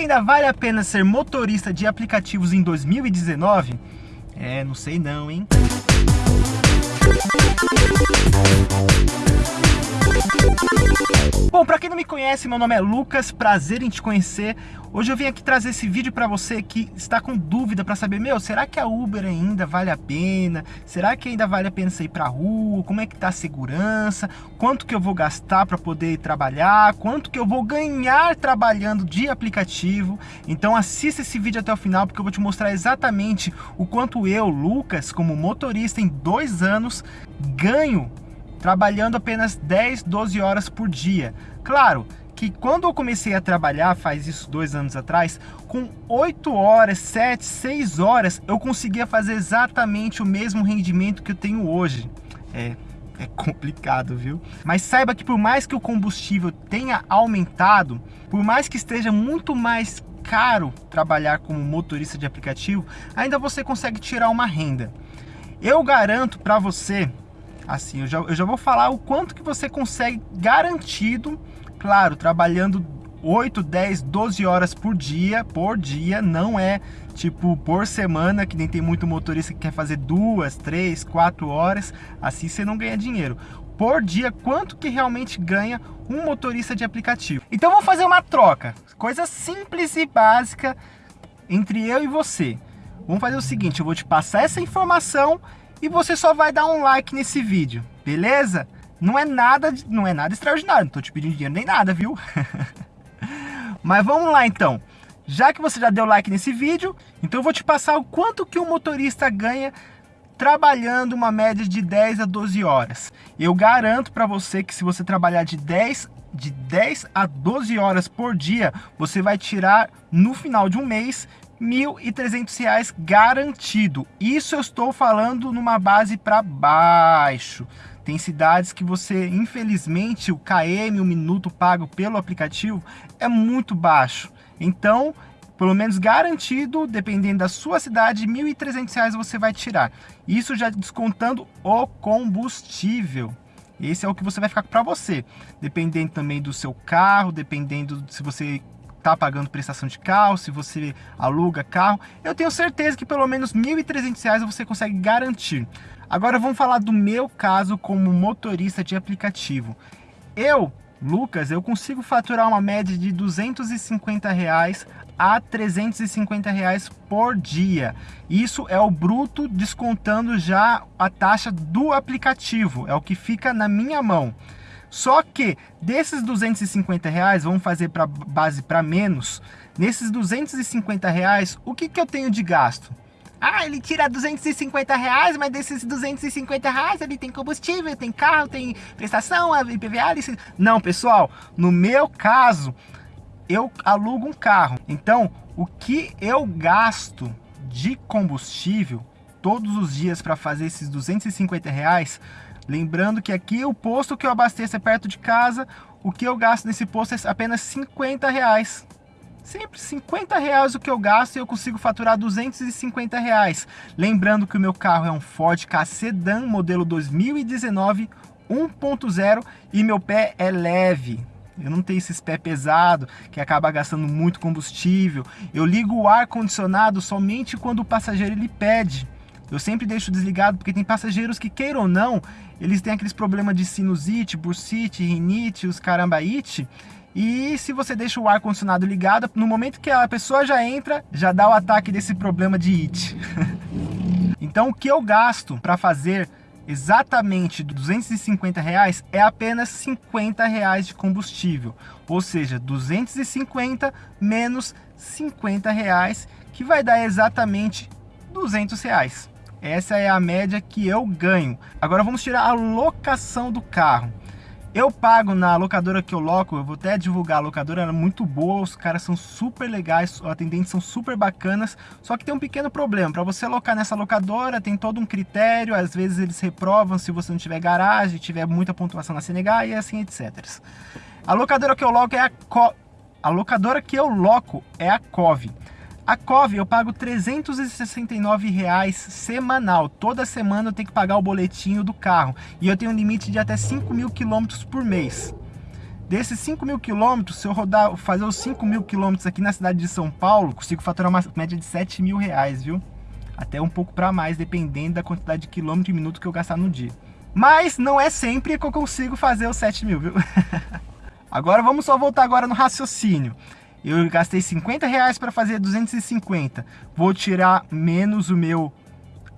que ainda vale a pena ser motorista de aplicativos em 2019? É, não sei não, hein? Bom, para quem não me conhece, meu nome é Lucas, prazer em te conhecer. Hoje eu vim aqui trazer esse vídeo para você que está com dúvida para saber, meu, será que a Uber ainda vale a pena? Será que ainda vale a pena sair para rua? Como é que tá a segurança? Quanto que eu vou gastar para poder trabalhar? Quanto que eu vou ganhar trabalhando de aplicativo? Então assista esse vídeo até o final porque eu vou te mostrar exatamente o quanto eu, Lucas, como motorista em dois anos, ganho trabalhando apenas 10, 12 horas por dia. Claro que quando eu comecei a trabalhar, faz isso dois anos atrás, com 8 horas, 7, 6 horas, eu conseguia fazer exatamente o mesmo rendimento que eu tenho hoje. É, é complicado, viu? Mas saiba que por mais que o combustível tenha aumentado, por mais que esteja muito mais caro trabalhar como motorista de aplicativo, ainda você consegue tirar uma renda. Eu garanto para você assim, eu já, eu já vou falar o quanto que você consegue garantido, claro, trabalhando 8, 10, 12 horas por dia, por dia, não é tipo por semana, que nem tem muito motorista que quer fazer duas, três, quatro horas, assim você não ganha dinheiro. Por dia, quanto que realmente ganha um motorista de aplicativo. Então vamos fazer uma troca, coisa simples e básica entre eu e você. Vamos fazer o seguinte, eu vou te passar essa informação e você só vai dar um like nesse vídeo, beleza? Não é nada, não é nada extraordinário, não tô te pedindo dinheiro nem nada, viu? Mas vamos lá então. Já que você já deu like nesse vídeo, então eu vou te passar o quanto que um motorista ganha trabalhando uma média de 10 a 12 horas. Eu garanto para você que se você trabalhar de 10 de 10 a 12 horas por dia, você vai tirar no final de um mês R$ 1.300 garantido. Isso eu estou falando numa base para baixo. Tem cidades que você, infelizmente, o KM, o minuto pago pelo aplicativo, é muito baixo. Então, pelo menos garantido, dependendo da sua cidade, R$ 1.300 você vai tirar. Isso já descontando o combustível. Esse é o que você vai ficar para você. Dependendo também do seu carro, dependendo se você está pagando prestação de carro, se você aluga carro, eu tenho certeza que pelo menos R$ 1.300 você consegue garantir. Agora vamos falar do meu caso como motorista de aplicativo. Eu, Lucas, eu consigo faturar uma média de 250 reais a 350 reais por dia. Isso é o bruto descontando já a taxa do aplicativo, é o que fica na minha mão. Só que desses 250 reais, vamos fazer para base para menos, nesses 250 reais, o que, que eu tenho de gasto? Ah, ele tira 250 reais, mas desses 250 reais ele tem combustível, tem carro, tem prestação, IPVA, licença. Não, pessoal, no meu caso, eu alugo um carro. Então, o que eu gasto de combustível todos os dias para fazer esses 250 reais Lembrando que aqui o posto que eu abasteço é perto de casa, o que eu gasto nesse posto é apenas 50 reais. Sempre 50 reais o que eu gasto e eu consigo faturar 250 reais. Lembrando que o meu carro é um Ford Ka Sedan modelo 2019 1.0 e meu pé é leve. Eu não tenho esses pés pesados que acaba gastando muito combustível. Eu ligo o ar condicionado somente quando o passageiro ele pede. Eu sempre deixo desligado porque tem passageiros que, queiram ou não, eles têm aqueles problemas de sinusite, bursite, rinite, os carambaite. E se você deixa o ar-condicionado ligado, no momento que a pessoa já entra, já dá o ataque desse problema de it. então o que eu gasto para fazer exatamente 250 reais é apenas 50 reais de combustível. Ou seja, 250 menos 50 reais, que vai dar exatamente 200 reais. Essa é a média que eu ganho. Agora vamos tirar a locação do carro. Eu pago na locadora que eu loco, eu vou até divulgar, a locadora é muito boa, os caras são super legais, os atendentes são super bacanas, só que tem um pequeno problema, para você alocar nessa locadora tem todo um critério, às vezes eles reprovam se você não tiver garagem, tiver muita pontuação na CNH e assim etc. A locadora que eu loco é a Co... A locadora que eu loco é a COV. A COV eu pago 369 reais semanal. Toda semana eu tenho que pagar o boletinho do carro. E eu tenho um limite de até 5 mil quilômetros por mês. Desses 5 mil quilômetros, se eu rodar, fazer os 5 mil quilômetros aqui na cidade de São Paulo, consigo faturar uma média de 7 mil reais, viu? Até um pouco para mais, dependendo da quantidade de quilômetro e minuto que eu gastar no dia. Mas não é sempre que eu consigo fazer os 7 mil, viu? agora vamos só voltar agora no raciocínio. Eu gastei 50 reais para fazer 250. Vou tirar menos o meu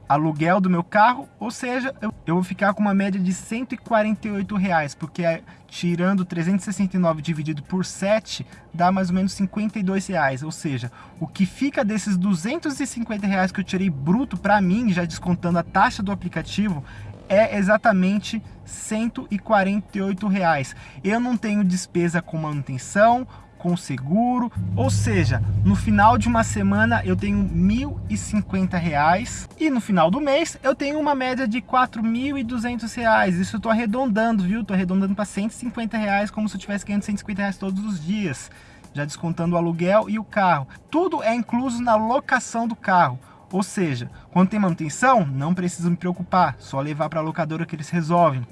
aluguel do meu carro, ou seja, eu, vou ficar com uma média de 148 reais, porque é, tirando 369 dividido por 7, dá mais ou menos 52 reais, ou seja, o que fica desses 250 reais que eu tirei bruto para mim, já descontando a taxa do aplicativo, é exatamente 148 reais. Eu não tenho despesa com manutenção, com seguro, ou seja, no final de uma semana eu tenho R$ 1.050 e no final do mês eu tenho uma média de R$ 4.200. Isso eu tô arredondando, viu? Tô arredondando para 150 reais como se eu tivesse ganhando 150 reais todos os dias, já descontando o aluguel e o carro. Tudo é incluso na locação do carro. Ou seja, quando tem manutenção, não preciso me preocupar, só levar para a locadora que eles resolvem.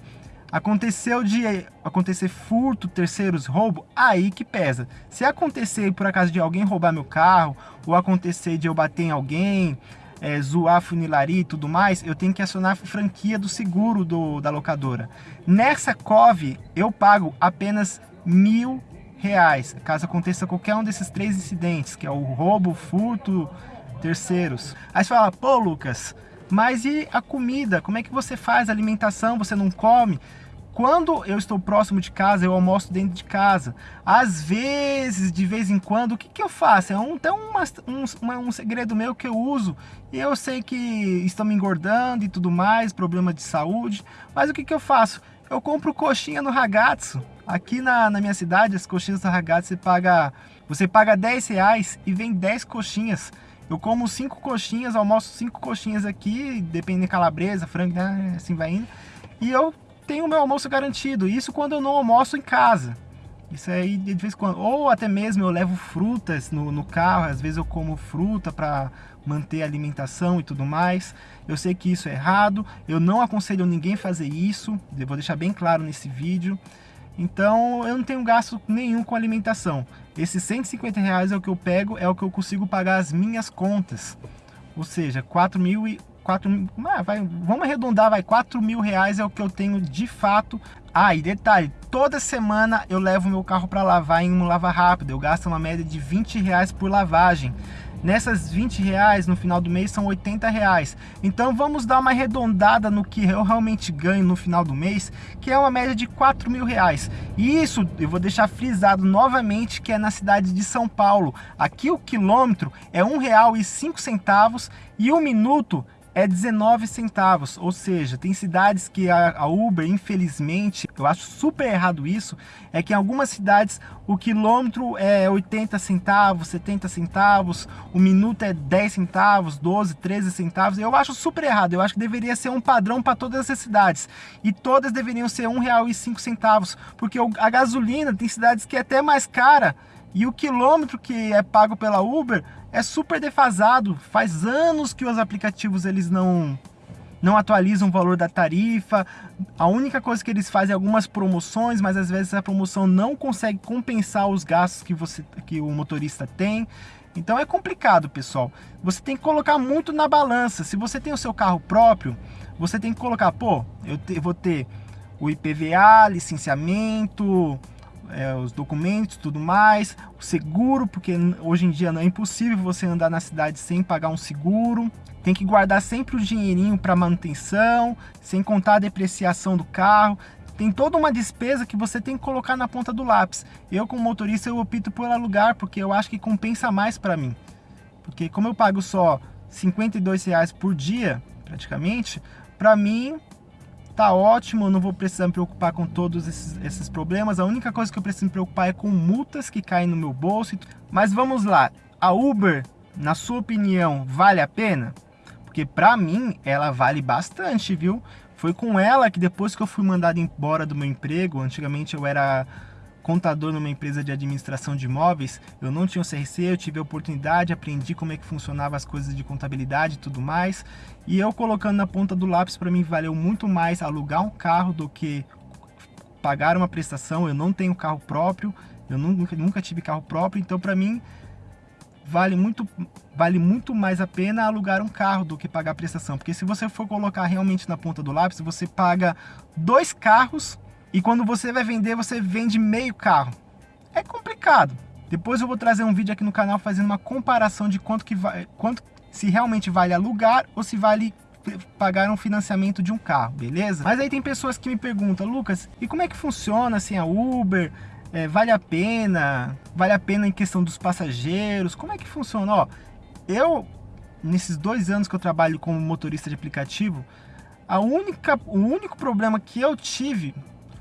Aconteceu de acontecer furto, terceiros, roubo, aí que pesa. Se acontecer por acaso de alguém roubar meu carro, ou acontecer de eu bater em alguém, é, zoar funilaria e tudo mais, eu tenho que acionar a franquia do seguro do, da locadora. Nessa COV, eu pago apenas mil reais, caso aconteça qualquer um desses três incidentes, que é o roubo, furto, terceiros. Aí você fala, pô Lucas, mas e a comida? Como é que você faz a alimentação? Você não come? Quando eu estou próximo de casa, eu almoço dentro de casa. Às vezes, de vez em quando, o que, que eu faço? É um, tem uma, um, um segredo meu que eu uso. E eu sei que estão me engordando e tudo mais, problema de saúde. Mas o que, que eu faço? Eu compro coxinha no ragazzo. Aqui na, na minha cidade, as coxinhas do ragazzo, você paga, você paga 10 reais e vem 10 coxinhas. Eu como cinco coxinhas, almoço cinco coxinhas aqui, dependendo de calabresa, frango, né, assim vai indo. E eu tenho meu almoço garantido. Isso quando eu não almoço em casa. Isso aí de vez em quando. Ou até mesmo eu levo frutas no, no carro, às vezes eu como fruta para manter a alimentação e tudo mais. Eu sei que isso é errado, eu não aconselho ninguém fazer isso, eu vou deixar bem claro nesse vídeo. Então eu não tenho gasto nenhum com alimentação. Esses 150 reais é o que eu pego, é o que eu consigo pagar as minhas contas. Ou seja, 4 mil e 4 ah, vai, vamos arredondar, vai 4 mil reais é o que eu tenho de fato. Ah, e detalhe, toda semana eu levo meu carro para lavar em um lava rápido, eu gasto uma média de 20 reais por lavagem. Nessas 20 reais no final do mês são 80 reais. Então vamos dar uma arredondada no que eu realmente ganho no final do mês, que é uma média de 4 mil reais. E isso eu vou deixar frisado novamente que é na cidade de São Paulo. Aqui o quilômetro é cinco centavos e o minuto é 19 centavos, ou seja, tem cidades que a, Uber, infelizmente, eu acho super errado isso, é que em algumas cidades o quilômetro é 80 centavos, 70 centavos, o minuto é 10 centavos, 12, 13 centavos, eu acho super errado, eu acho que deveria ser um padrão para todas as cidades, e todas deveriam ser R$ 1,05, porque a gasolina tem cidades que é até mais cara, e o quilômetro que é pago pela Uber é super defasado. Faz anos que os aplicativos eles não não atualizam o valor da tarifa. A única coisa que eles fazem é algumas promoções, mas às vezes a promoção não consegue compensar os gastos que você que o motorista tem. Então é complicado, pessoal. Você tem que colocar muito na balança. Se você tem o seu carro próprio, você tem que colocar, pô, eu te, vou ter o IPVA, licenciamento, é, os documentos, tudo mais, o seguro, porque hoje em dia não é impossível você andar na cidade sem pagar um seguro. Tem que guardar sempre o dinheirinho para manutenção, sem contar a depreciação do carro. Tem toda uma despesa que você tem que colocar na ponta do lápis. Eu, como motorista, eu opto por alugar, porque eu acho que compensa mais para mim. Porque como eu pago só 52 reais por dia, praticamente, para mim tá ótimo, eu não vou precisar me preocupar com todos esses, esses problemas. A única coisa que eu preciso me preocupar é com multas que caem no meu bolso. Mas vamos lá, a Uber, na sua opinião, vale a pena? Porque para mim, ela vale bastante, viu? Foi com ela que depois que eu fui mandado embora do meu emprego, antigamente eu era contador numa empresa de administração de imóveis, eu não tinha o CRC, eu tive a oportunidade, aprendi como é que funcionava as coisas de contabilidade e tudo mais, e eu colocando na ponta do lápis, para mim valeu muito mais alugar um carro do que pagar uma prestação, eu não tenho carro próprio, eu nunca, nunca tive carro próprio, então para mim vale muito, vale muito mais a pena alugar um carro do que pagar a prestação. Porque se você for colocar realmente na ponta do lápis, você paga dois carros e quando você vai vender, você vende meio carro. É complicado. Depois eu vou trazer um vídeo aqui no canal fazendo uma comparação de quanto que vai, quanto se realmente vale alugar ou se vale pagar um financiamento de um carro, beleza? Mas aí tem pessoas que me perguntam, Lucas, e como é que funciona assim a Uber? É, vale a pena? Vale a pena em questão dos passageiros? Como é que funciona? Ó, eu, nesses dois anos que eu trabalho como motorista de aplicativo, a única, o único problema que eu tive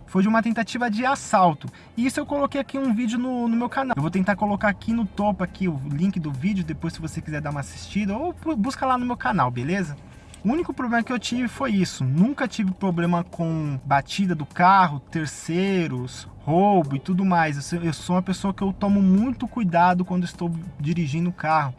foi de uma tentativa de assalto. E isso eu coloquei aqui um vídeo no, no, meu canal. Eu vou tentar colocar aqui no topo aqui o link do vídeo, depois se você quiser dar uma assistida, ou busca lá no meu canal, beleza? O único problema que eu tive foi isso. Nunca tive problema com batida do carro, terceiros, roubo e tudo mais. Eu sou uma pessoa que eu tomo muito cuidado quando estou dirigindo o carro.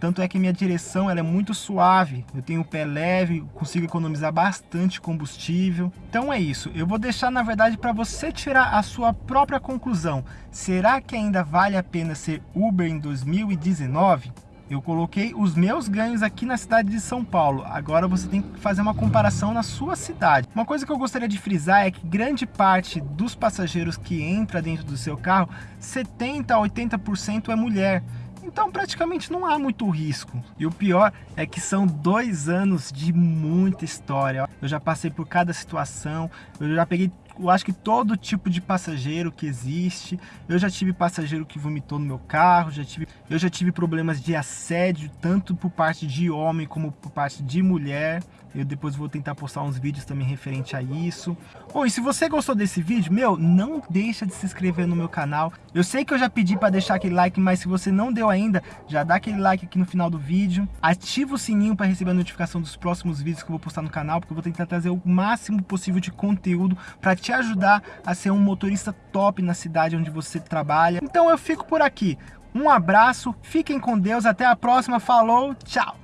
Tanto é que minha direção ela é muito suave, eu tenho o pé leve, consigo economizar bastante combustível. Então é isso, eu vou deixar na verdade para você tirar a sua própria conclusão. Será que ainda vale a pena ser Uber em 2019? Eu coloquei os meus ganhos aqui na cidade de São Paulo. Agora você tem que fazer uma comparação na sua cidade. Uma coisa que eu gostaria de frisar é que grande parte dos passageiros que entra dentro do seu carro, 70 a 80% é mulher. Então praticamente não há muito risco. E o pior é que são dois anos de muita história. Eu já passei por cada situação, eu já peguei eu acho que todo tipo de passageiro que existe. Eu já tive passageiro que vomitou no meu carro, já tive, eu já tive problemas de assédio, tanto por parte de homem como por parte de mulher. Eu depois vou tentar postar uns vídeos também referente a isso. Bom, e se você gostou desse vídeo, meu, não deixa de se inscrever no meu canal. Eu sei que eu já pedi para deixar aquele like, mas se você não deu ainda, já dá aquele like aqui no final do vídeo. Ativa o sininho para receber a notificação dos próximos vídeos que eu vou postar no canal, porque eu vou tentar trazer o máximo possível de conteúdo para te ajudar a ser um motorista top na cidade onde você trabalha. Então eu fico por aqui. Um abraço, fiquem com Deus, até a próxima, falou, tchau!